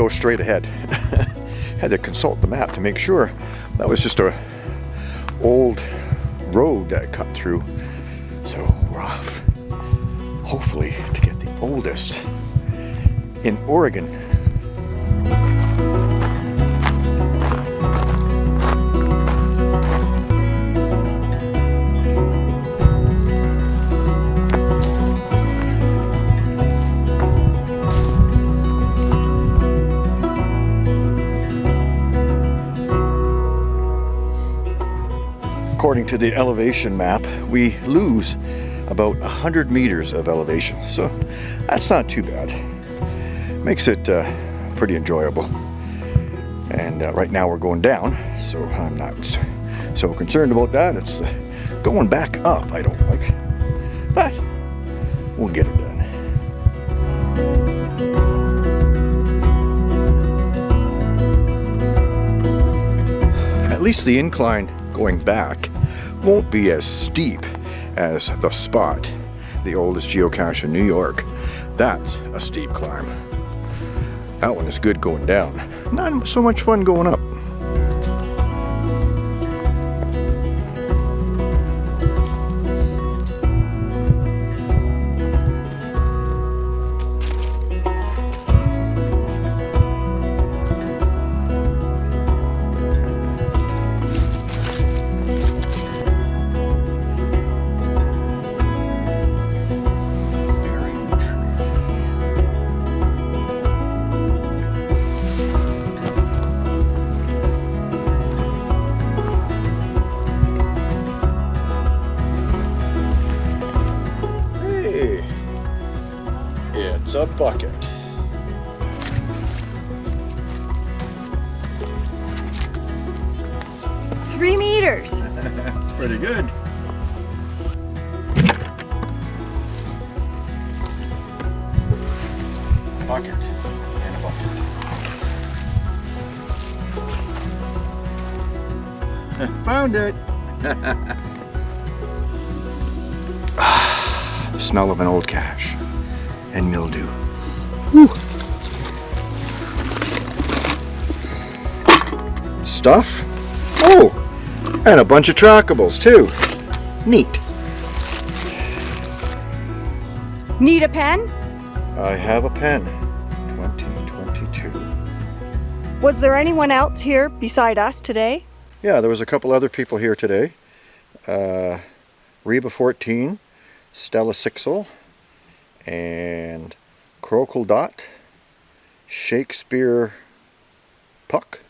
go straight ahead. Had to consult the map to make sure that was just a old road that cut through. So we're off, hopefully to get the oldest in Oregon according to the elevation map, we lose about 100 meters of elevation. So that's not too bad. Makes it uh, pretty enjoyable. And uh, right now we're going down, so I'm not so concerned about that. It's uh, going back up I don't like. But we'll get it done. At least the incline going back won't be as steep as the spot, the oldest geocache in New York. That's a steep climb. That one is good going down. Not so much fun going up. A bucket. Three meters. Pretty good. Bucket and a bucket. Found it. ah, the smell of an old cache and mildew. Whew. Stuff. Oh, and a bunch of trackables too. Neat. Need a pen? I have a pen. 2022. Was there anyone else here beside us today? Yeah, there was a couple other people here today. Uh, Reba 14, Stella Sixel, and Crocodile Dot, Shakespeare Puck,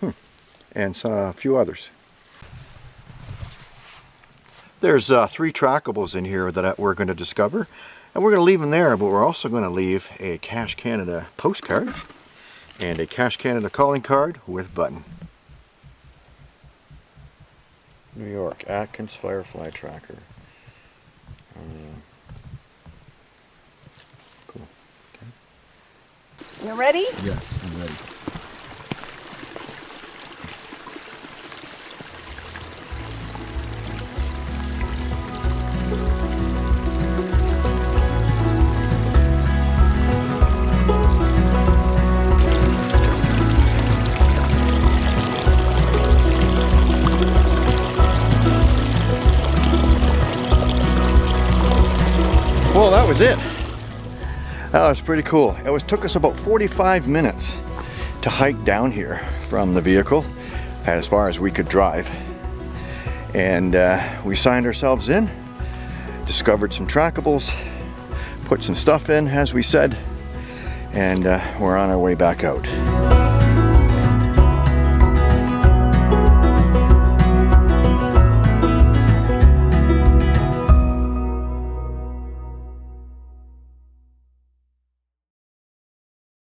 hmm. and a few others. There's uh, three trackables in here that we're going to discover, and we're going to leave them there, but we're also going to leave a Cash Canada postcard and a Cash Canada calling card with button. New York, Atkins Firefly Tracker. You ready? Yes, I'm ready. Well, that was it. That was pretty cool. It was took us about 45 minutes to hike down here from the vehicle as far as we could drive. And uh, we signed ourselves in, discovered some trackables, put some stuff in as we said, and uh, we're on our way back out.